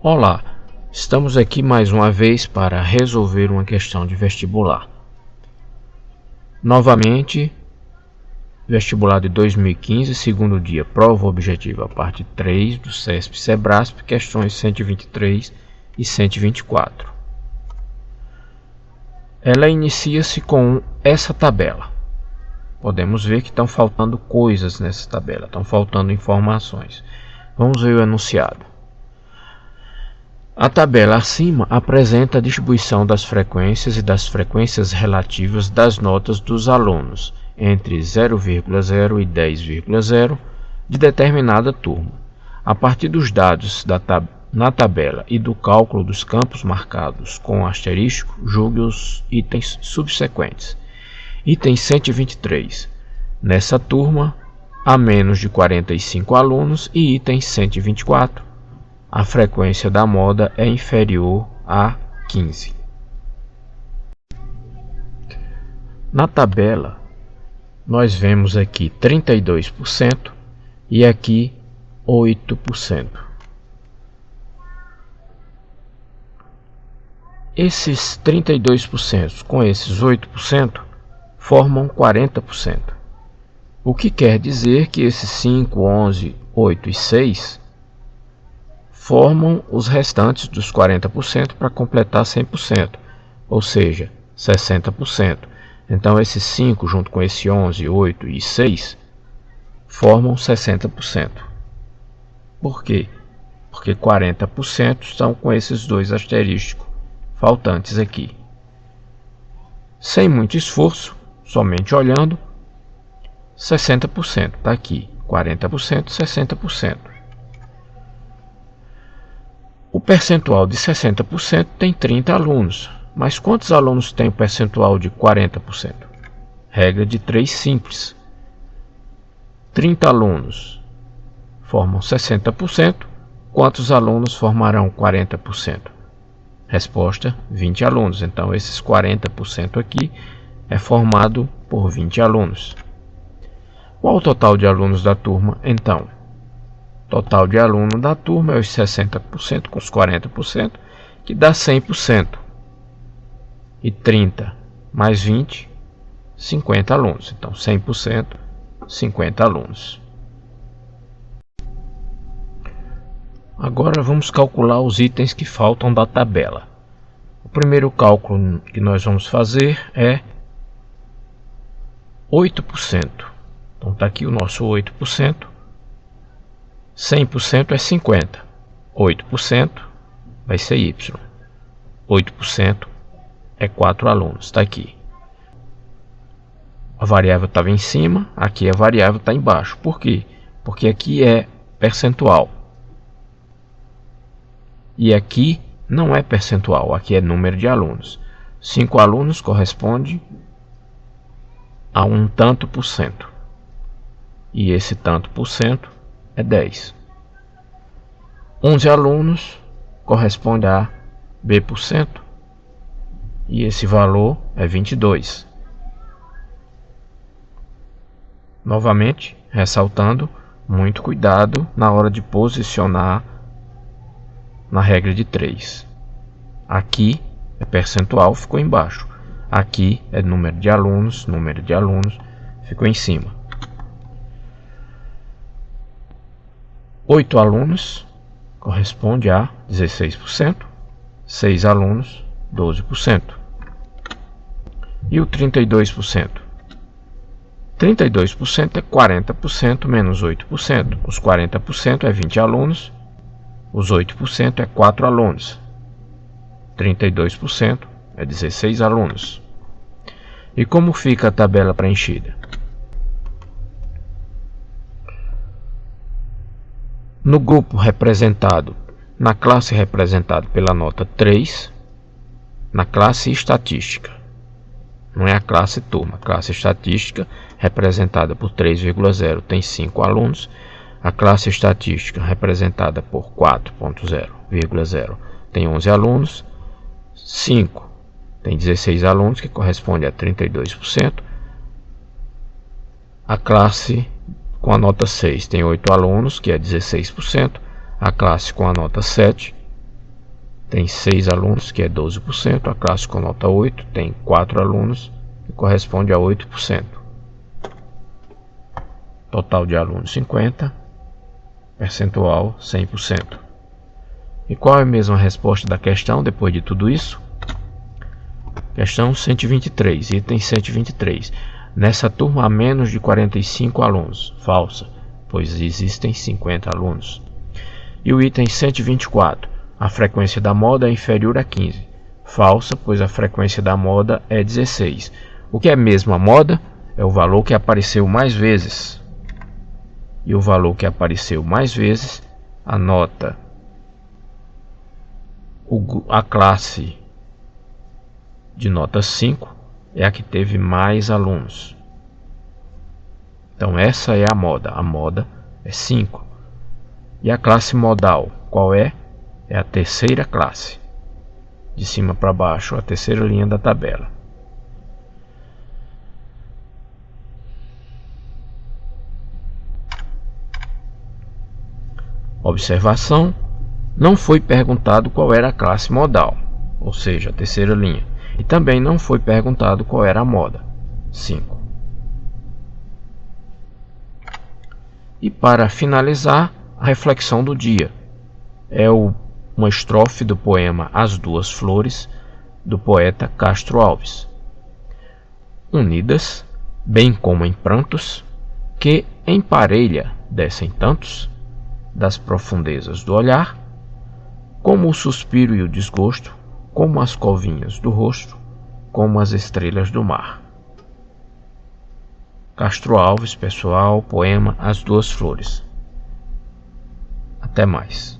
Olá, estamos aqui mais uma vez para resolver uma questão de vestibular. Novamente, vestibular de 2015, segundo dia, prova objetiva, parte 3 do CESP Sebrasp, questões 123 e 124. Ela inicia-se com essa tabela. Podemos ver que estão faltando coisas nessa tabela, estão faltando informações. Vamos ver o enunciado. A tabela acima apresenta a distribuição das frequências e das frequências relativas das notas dos alunos entre 0,0 e 10,0 de determinada turma. A partir dos dados da tab na tabela e do cálculo dos campos marcados com asterisco, julgue os itens subsequentes. Item 123. Nessa turma, há menos de 45 alunos e item 124 a frequência da moda é inferior a 15. Na tabela, nós vemos aqui 32% e aqui 8%. Esses 32% com esses 8% formam 40%. O que quer dizer que esses 5, 11, 8 e 6 formam os restantes dos 40% para completar 100%, ou seja, 60%. Então, esses 5 junto com esse 11, 8 e 6 formam 60%. Por quê? Porque 40% estão com esses dois asterísticos faltantes aqui. Sem muito esforço, somente olhando, 60% está aqui, 40%, 60%. O percentual de 60% tem 30 alunos, mas quantos alunos tem o percentual de 40%? Regra de 3 simples. 30 alunos formam 60%, quantos alunos formarão 40%? Resposta: 20 alunos. Então, esses 40% aqui é formado por 20 alunos. Qual o total de alunos da turma, então? Total de aluno da turma é os 60% com os 40%, que dá 100%. E 30 mais 20, 50 alunos. Então, 100%, 50 alunos. Agora vamos calcular os itens que faltam da tabela. O primeiro cálculo que nós vamos fazer é 8%. Então está aqui o nosso 8%. 100% é 50. 8% vai ser Y. 8% é 4 alunos. Está aqui. A variável estava em cima, aqui a variável está embaixo. Por quê? Porque aqui é percentual. E aqui não é percentual, aqui é número de alunos. 5 alunos corresponde a um tanto por cento. E esse tanto por cento é 10. 11 alunos corresponde a B%, e esse valor é 22. Novamente, ressaltando, muito cuidado na hora de posicionar na regra de 3. Aqui é percentual, ficou embaixo. Aqui é número de alunos, número de alunos, ficou em cima. 8 alunos corresponde a 16%, 6 alunos, 12%. E o 32%? 32% é 40% menos 8%. Os 40% é 20 alunos, os 8% é 4 alunos. 32% é 16 alunos. E como fica a tabela preenchida? No grupo representado, na classe representada pela nota 3, na classe estatística, não é a classe turma, a classe estatística representada por 3,0 tem 5 alunos, a classe estatística representada por 4.0,0 tem 11 alunos, 5 tem 16 alunos, que corresponde a 32%, a classe com a nota 6 tem 8 alunos, que é 16%. A classe com a nota 7 tem 6 alunos, que é 12%. A classe com nota 8 tem 4 alunos, que corresponde a 8%. Total de alunos 50, percentual 100%. E qual é a mesma resposta da questão depois de tudo isso? Questão 123, item 123. Nessa turma há menos de 45 alunos. Falsa, pois existem 50 alunos. E o item 124. A frequência da moda é inferior a 15. Falsa, pois a frequência da moda é 16. O que é mesmo a moda? É o valor que apareceu mais vezes. E o valor que apareceu mais vezes, a nota, a classe de nota 5 é a que teve mais alunos. Então essa é a moda. A moda é 5. E a classe modal, qual é? É a terceira classe. De cima para baixo, a terceira linha da tabela. Observação: não foi perguntado qual era a classe modal, ou seja, a terceira linha. E também não foi perguntado qual era a moda. 5. E para finalizar, a reflexão do dia. É o, uma estrofe do poema As Duas Flores, do poeta Castro Alves. Unidas, bem como em prantos, que em parelha descem tantos, das profundezas do olhar, como o suspiro e o desgosto, como as covinhas do rosto, como as estrelas do mar. Castro Alves, pessoal, poema As Duas Flores. Até mais.